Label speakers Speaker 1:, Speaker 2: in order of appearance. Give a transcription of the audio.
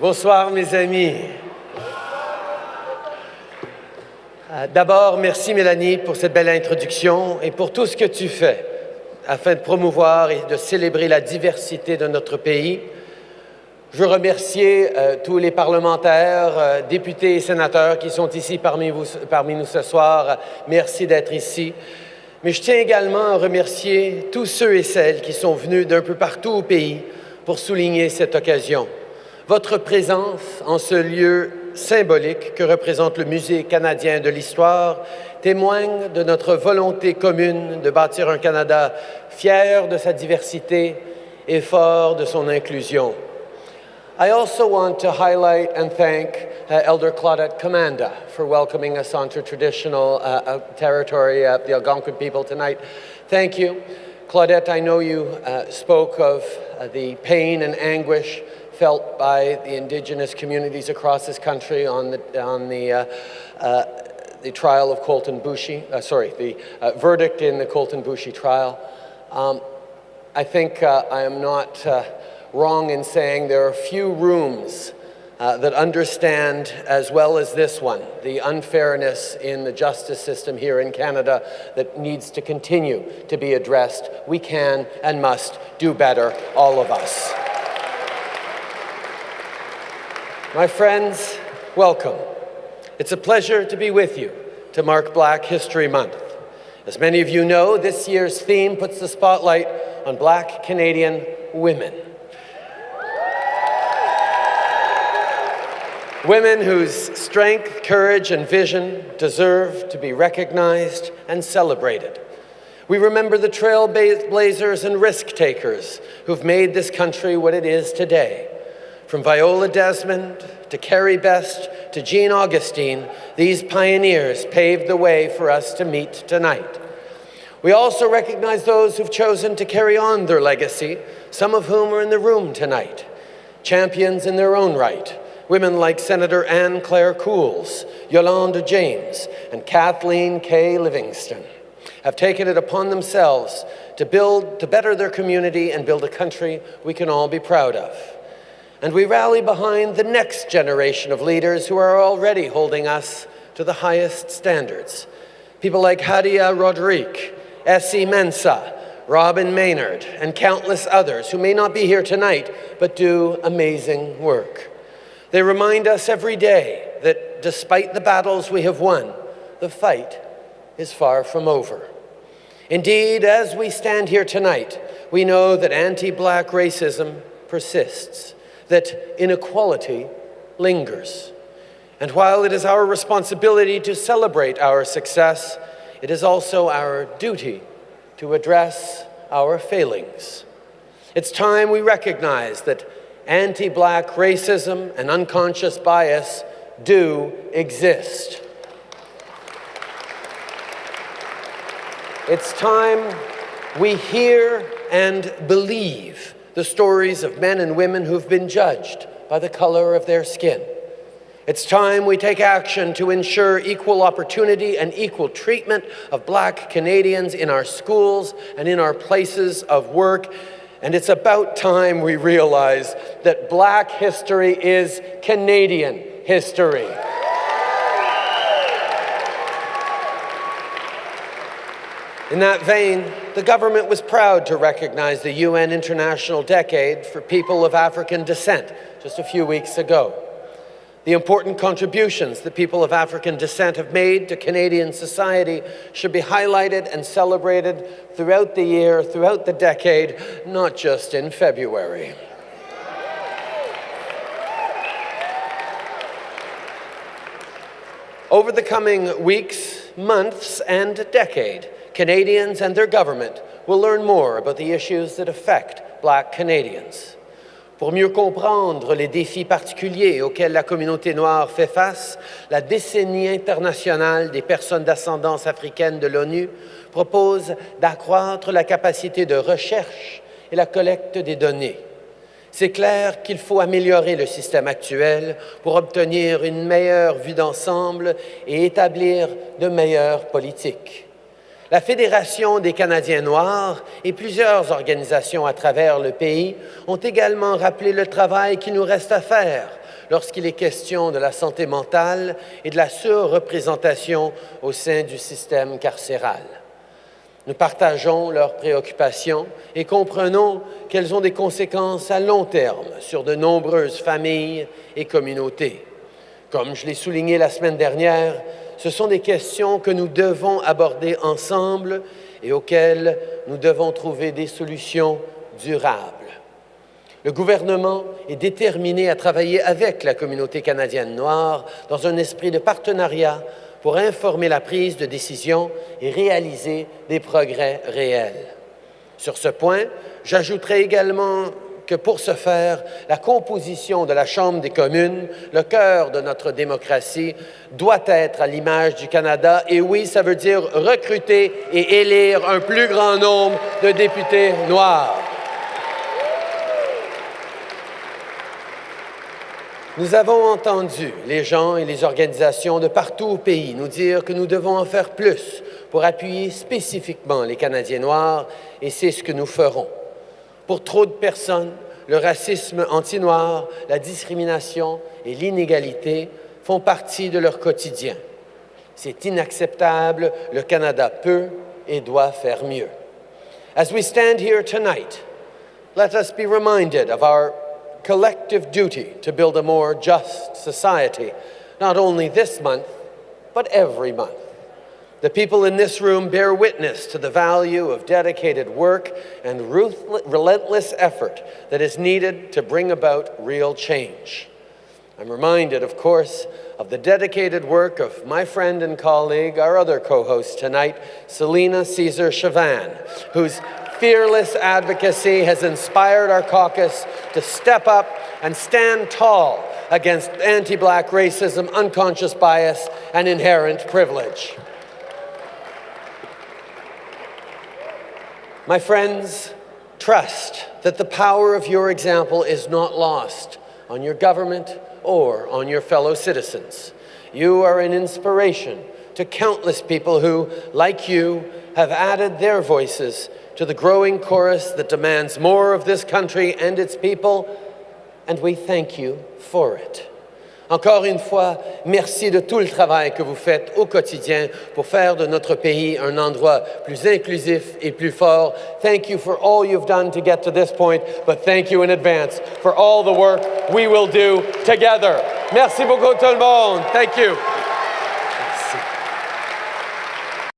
Speaker 1: Bonsoir mes amis. Euh, d'abord, merci Mélanie pour cette belle introduction et pour tout ce que tu fais afin de promouvoir et de célébrer la diversité de notre pays. Je veux remercier euh, tous les parlementaires, euh, députés et sénateurs qui sont ici parmi, vous, parmi nous ce soir. Merci d'être ici. Mais je tiens également à remercier tous ceux et celles qui sont venus d'un peu partout au pays pour souligner cette occasion. Votre présence en ce lieu symbolique que représente le Musée canadien de l'histoire témoigne de notre volonté commune de bâtir un Canada fier de sa diversité et fort de son inclusion. I also want to highlight and thank uh, Elder Claudette Commanda for welcoming us onto traditional uh, uh, territory of the Algonquin people tonight. Thank you. Claudette, I know you uh, spoke of uh, the pain and anguish felt by the indigenous communities across this country on the, on the, uh, uh, the trial of Colten Boushie, uh, sorry, the uh, verdict in the Colten Boushie trial. Um, I think uh, I am not uh, wrong in saying there are few rooms that understand as well as this one the unfairness in the justice system here in Canada that needs to continue to be addressed. We can and must do better, all of us. My friends, welcome. It's a pleasure to be with you to mark Black History Month. As many of you know, this year's theme puts the spotlight on Black Canadian women. Women whose strength, courage, and vision deserve to be recognized and celebrated. We remember the trailblazers and risk takers who've made this country what it is today. From Viola Desmond to Carrie Best to Jean Augustine, these pioneers paved the way for us to meet tonight. We also recognize those who've chosen to carry on their legacy, some of whom are in the room tonight. Champions in their own right, women like Senator Anne Clare Cools, Yolanda James, and Kathleen K. Livingston have taken it upon themselves to build, to better their community and build a country we can all be proud of and we rally behind the next generation of leaders who are already holding us to the highest standards. People like Hadiya Roderique, Esie Mensah, Robyn Maynard, and countless others who may not be here tonight but do amazing work. They remind us every day that despite the battles we have won, the fight is far from over. Indeed, as we stand here tonight, we know that anti-black racism persists that inequality lingers. And while it is our responsibility to celebrate our success, it is also our duty to address our failings. It's time we recognize that anti-black racism and unconscious bias do exist. It's time we hear and believe the stories of men and women who've been judged by the color of their skin. It's time we take action to ensure equal opportunity and equal treatment of black Canadians in our schools and in our places of work. And it's about time we realize that black history is Canadian history. In that vein, the government was proud to recognize the UN International Decade for People of African Descent just a few weeks ago. The important contributions that people of African descent have made to Canadian society should be highlighted and celebrated throughout the year, throughout the decade, not just in February. Over the coming weeks, months, and decade, Canadians and their government will learn more about the issues that affect Black Canadians. Pour mieux comprendre les défis particuliers auxquels la communauté noire fait face, la décennie internationale des personnes d'ascendance africaine de l'ONU propose d'accroître la capacité de recherche et la collecte des données. C'est clair qu'il faut améliorer le système actuel pour obtenir une meilleure vue d'ensemble et établir de meilleures politiques. La Fédération des Canadiens noirs et plusieurs organisations à travers le pays ont également rappelé le travail qui nous reste à faire lorsqu'il est question de la santé mentale et de la surreprésentation au sein du système carcéral. Nous partageons leurs préoccupations et comprenons qu'elles ont des conséquences à long terme sur de nombreuses familles et communautés. Comme je l'ai souligné la semaine dernière, ce sont des questions que nous devons aborder ensemble et auxquelles nous devons trouver des solutions durables. Le gouvernement est déterminé à travailler avec la communauté canadienne noire dans un esprit de partenariat pour informer la prise de décision et réaliser des progrès réels. Sur ce point, j'ajouterai également que pour ce faire, la composition de la Chambre des communes, le cœur de notre démocratie, doit être à l'image du Canada. Et oui, ça veut dire recruter et élire un plus grand nombre de députés noirs. Nous avons entendu les gens et les organisations de partout au pays nous dire que nous devons en faire plus pour appuyer spécifiquement les Canadiens noirs, et c'est ce que nous ferons. Pour trop de personnes, le racisme anti-noir, la discrimination et l'inégalité font partie de leur quotidien. C'est inacceptable, le Canada peut et doit faire mieux. As we stand here tonight, let us be reminded of our collective duty to build a more just society, not only this month, but every month. The people in this room bear witness to the value of dedicated work and relentless effort that is needed to bring about real change. I'm reminded, of course, of the dedicated work of my friend and colleague, our other co-host tonight, Celina Caesar-Chavannes, whose fearless advocacy has inspired our caucus to step up and stand tall against anti-black racism, unconscious bias, and inherent privilege. My friends, trust that the power of your example is not lost on your government or on your fellow citizens. You are an inspiration to countless people who, like you, have added their voices to the growing chorus that demands more of this country and its people, and we thank you for it. Encore une fois, merci de tout le travail que vous faites au quotidien pour faire de notre pays un endroit plus inclusif et plus fort. Thank you for all you've done to get to this point, but thank you in advance for all the work we will do together. Merci beaucoup tout le monde. Thank you.